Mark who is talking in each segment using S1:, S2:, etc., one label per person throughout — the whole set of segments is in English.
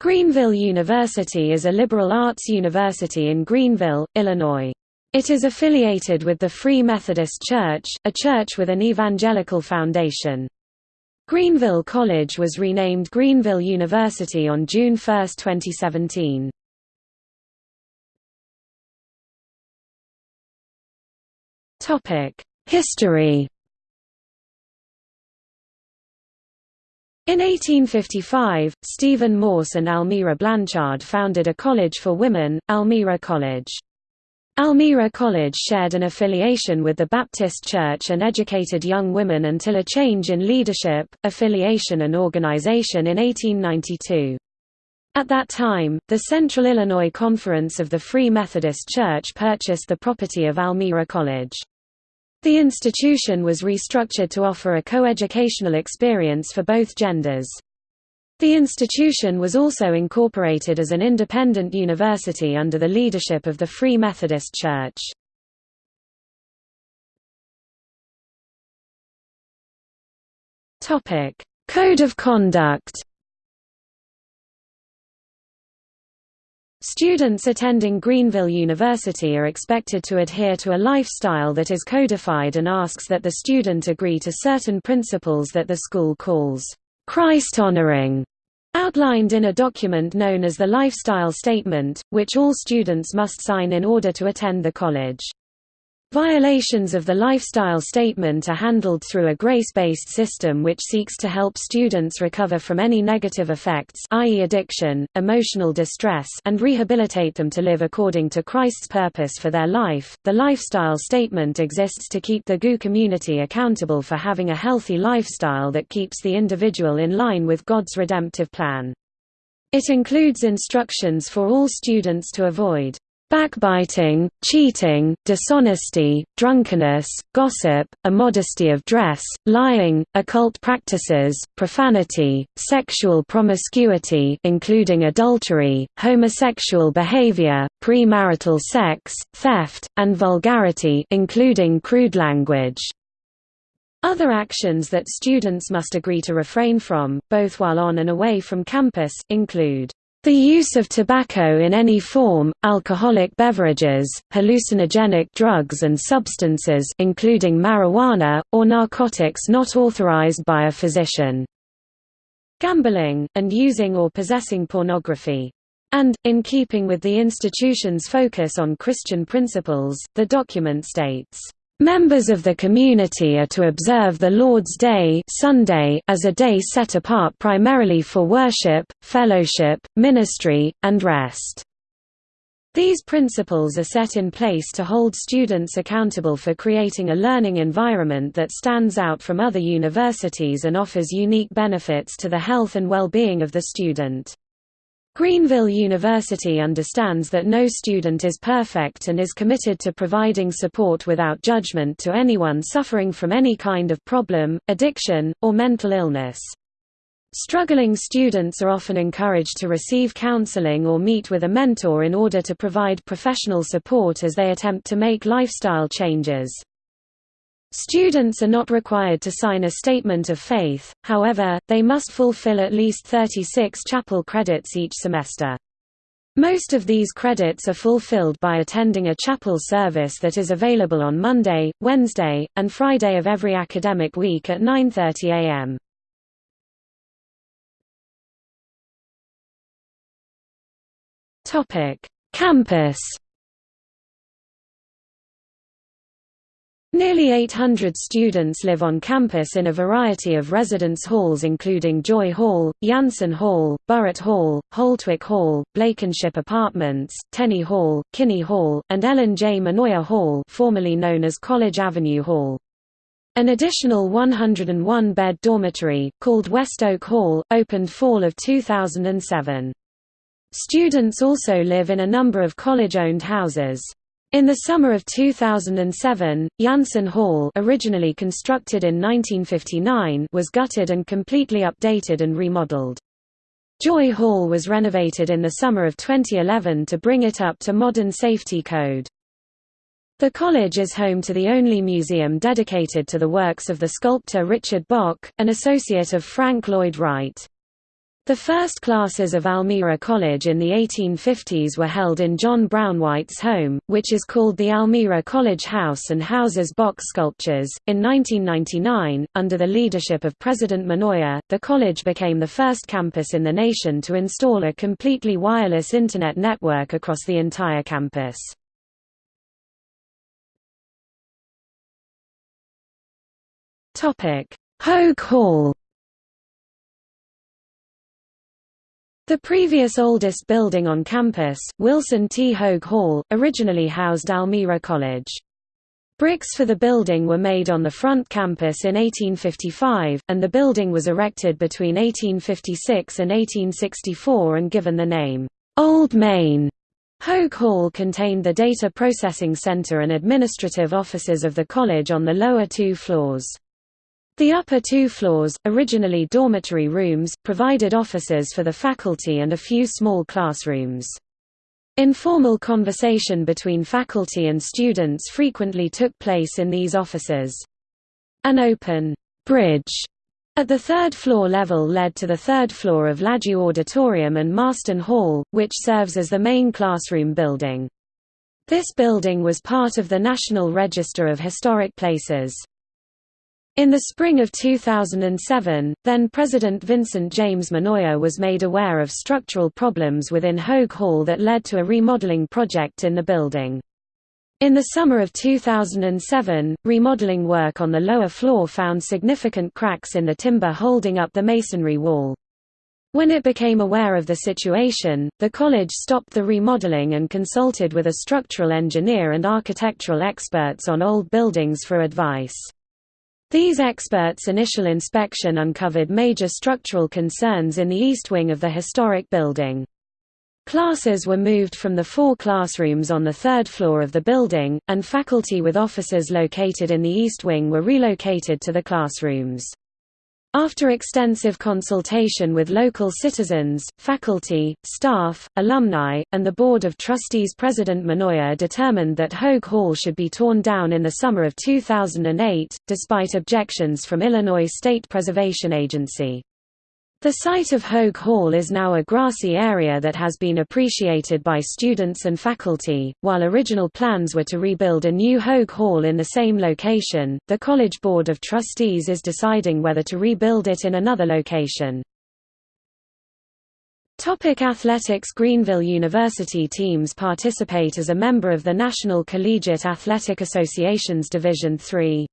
S1: Greenville University is a liberal arts university in Greenville, Illinois. It is affiliated with the Free Methodist Church, a church with an evangelical foundation. Greenville College was renamed Greenville University on June 1, 2017. History In 1855, Stephen Morse and Almira Blanchard founded a college for women, Almira College. Almira College shared an affiliation with the Baptist Church and educated young women until a change in leadership, affiliation and organization in 1892. At that time, the Central Illinois Conference of the Free Methodist Church purchased the property of Almira College. The institution was restructured to offer a coeducational experience for both genders. The institution was also incorporated as an independent university under the leadership of the Free Methodist Church. Code of conduct Students attending Greenville University are expected to adhere to a lifestyle that is codified and asks that the student agree to certain principles that the school calls Christ-honoring, outlined in a document known as the Lifestyle Statement, which all students must sign in order to attend the college. Violations of the lifestyle statement are handled through a grace-based system which seeks to help students recover from any negative effects i.e. addiction, emotional distress and rehabilitate them to live according to Christ's purpose for their life. The lifestyle statement exists to keep the GU community accountable for having a healthy lifestyle that keeps the individual in line with God's redemptive plan. It includes instructions for all students to avoid backbiting, cheating, dishonesty, drunkenness, gossip, immodesty of dress, lying, occult practices, profanity, sexual promiscuity including adultery, homosexual behavior, premarital sex, theft, and vulgarity including crude language. Other actions that students must agree to refrain from, both while on and away from campus, include the use of tobacco in any form, alcoholic beverages, hallucinogenic drugs and substances including marijuana, or narcotics not authorized by a physician. Gambling, and using or possessing pornography. And, in keeping with the institution's focus on Christian principles, the document states Members of the community are to observe the Lord's Day Sunday as a day set apart primarily for worship, fellowship, ministry, and rest. These principles are set in place to hold students accountable for creating a learning environment that stands out from other universities and offers unique benefits to the health and well-being of the student. Greenville University understands that no student is perfect and is committed to providing support without judgment to anyone suffering from any kind of problem, addiction, or mental illness. Struggling students are often encouraged to receive counseling or meet with a mentor in order to provide professional support as they attempt to make lifestyle changes. Students are not required to sign a statement of faith, however, they must fulfill at least 36 chapel credits each semester. Most of these credits are fulfilled by attending a chapel service that is available on Monday, Wednesday, and Friday of every academic week at 9.30 am. Campus Nearly 800 students live on campus in a variety of residence halls including Joy Hall, Jansen Hall, Burritt Hall, Holtwick Hall, Blankenship Apartments, Tenney Hall, Kinney Hall, and Ellen J. Mannoia Hall formerly known as College Avenue Hall. An additional 101-bed dormitory, called West Oak Hall, opened fall of 2007. Students also live in a number of college-owned houses. In the summer of 2007, Jansen Hall originally constructed in 1959 was gutted and completely updated and remodeled. Joy Hall was renovated in the summer of 2011 to bring it up to modern safety code. The college is home to the only museum dedicated to the works of the sculptor Richard Bock, an associate of Frank Lloyd Wright. The first classes of Almira College in the 1850s were held in John Brownwhite's home, which is called the Almira College House and houses Bock's sculptures. In 1999, under the leadership of President Mannoia, the college became the first campus in the nation to install a completely wireless Internet network across the entire campus. Hogue Hall The previous oldest building on campus, Wilson T. Hogue Hall, originally housed Almira College. Bricks for the building were made on the front campus in 1855, and the building was erected between 1856 and 1864 and given the name, Old Main. Hogue Hall contained the data processing center and administrative offices of the college on the lower two floors. The upper two floors, originally dormitory rooms, provided offices for the faculty and a few small classrooms. Informal conversation between faculty and students frequently took place in these offices. An open bridge at the third floor level led to the third floor of Ladue Auditorium and Marston Hall, which serves as the main classroom building. This building was part of the National Register of Historic Places. In the spring of 2007, then-President Vincent James Mannoia was made aware of structural problems within Hogue Hall that led to a remodeling project in the building. In the summer of 2007, remodeling work on the lower floor found significant cracks in the timber holding up the masonry wall. When it became aware of the situation, the college stopped the remodeling and consulted with a structural engineer and architectural experts on old buildings for advice. These experts' initial inspection uncovered major structural concerns in the east wing of the historic building. Classes were moved from the four classrooms on the third floor of the building, and faculty with offices located in the east wing were relocated to the classrooms. After extensive consultation with local citizens, faculty, staff, alumni, and the Board of Trustees President Mannoia determined that Hogue Hall should be torn down in the summer of 2008, despite objections from Illinois State Preservation Agency. The site of Hogue Hall is now a grassy area that has been appreciated by students and faculty. While original plans were to rebuild a new Hogue Hall in the same location, the College Board of Trustees is deciding whether to rebuild it in another location. Topic athletics Greenville University teams participate as a member of the National Collegiate Athletic Association's Division III.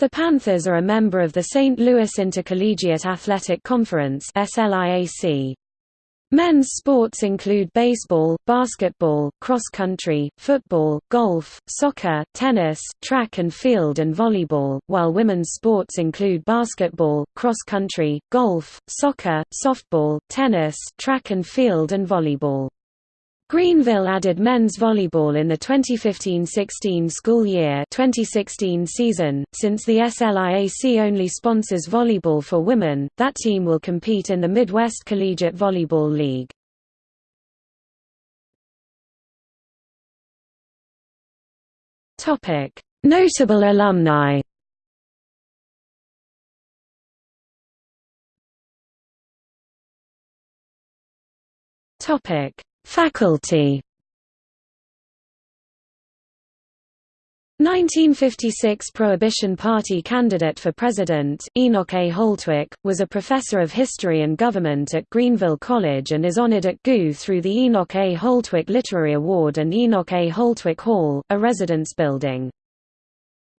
S1: The Panthers are a member of the St. Louis Intercollegiate Athletic Conference SLIAC. Men's sports include baseball, basketball, cross-country, football, golf, soccer, tennis, track and field and volleyball, while women's sports include basketball, cross-country, golf, soccer, softball, tennis, track and field and volleyball. Greenville added men's volleyball in the 2015–16 school year 2016 season. Since the SLIAC only sponsors volleyball for women, that team will compete in the Midwest Collegiate Volleyball League. Notable alumni. Topic: Faculty 1956 Prohibition Party candidate for president, Enoch A. Holtwick, was a professor of history and government at Greenville College and is honored at GU through the Enoch A. Holtwick Literary Award and Enoch A. Holtwick Hall, a residence building.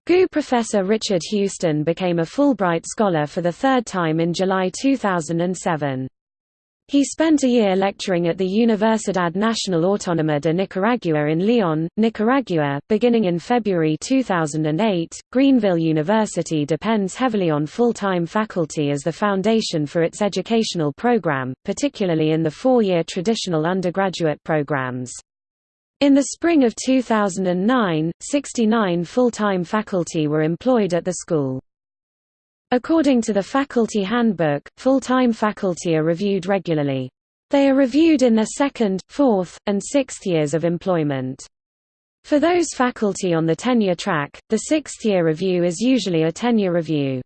S1: GU professor Richard Houston became a Fulbright Scholar for the third time in July 2007. He spent a year lecturing at the Universidad Nacional Autónoma de Nicaragua in León, Nicaragua. Beginning in February 2008, Greenville University depends heavily on full time faculty as the foundation for its educational program, particularly in the four year traditional undergraduate programs. In the spring of 2009, 69 full time faculty were employed at the school. According to the Faculty Handbook, full-time faculty are reviewed regularly. They are reviewed in their second, fourth, and sixth years of employment. For those faculty on the tenure track, the sixth-year review is usually a tenure review.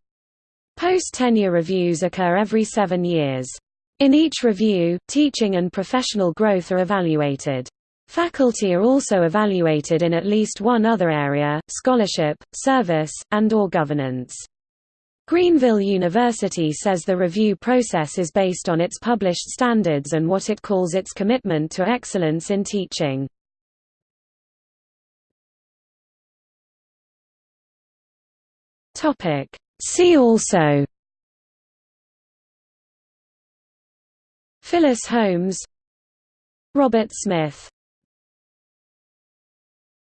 S1: Post-tenure reviews occur every seven years. In each review, teaching and professional growth are evaluated. Faculty are also evaluated in at least one other area, scholarship, service, and or governance. Greenville University says the review process is based on its published standards and what it calls its commitment to excellence in teaching. See also Phyllis Holmes Robert Smith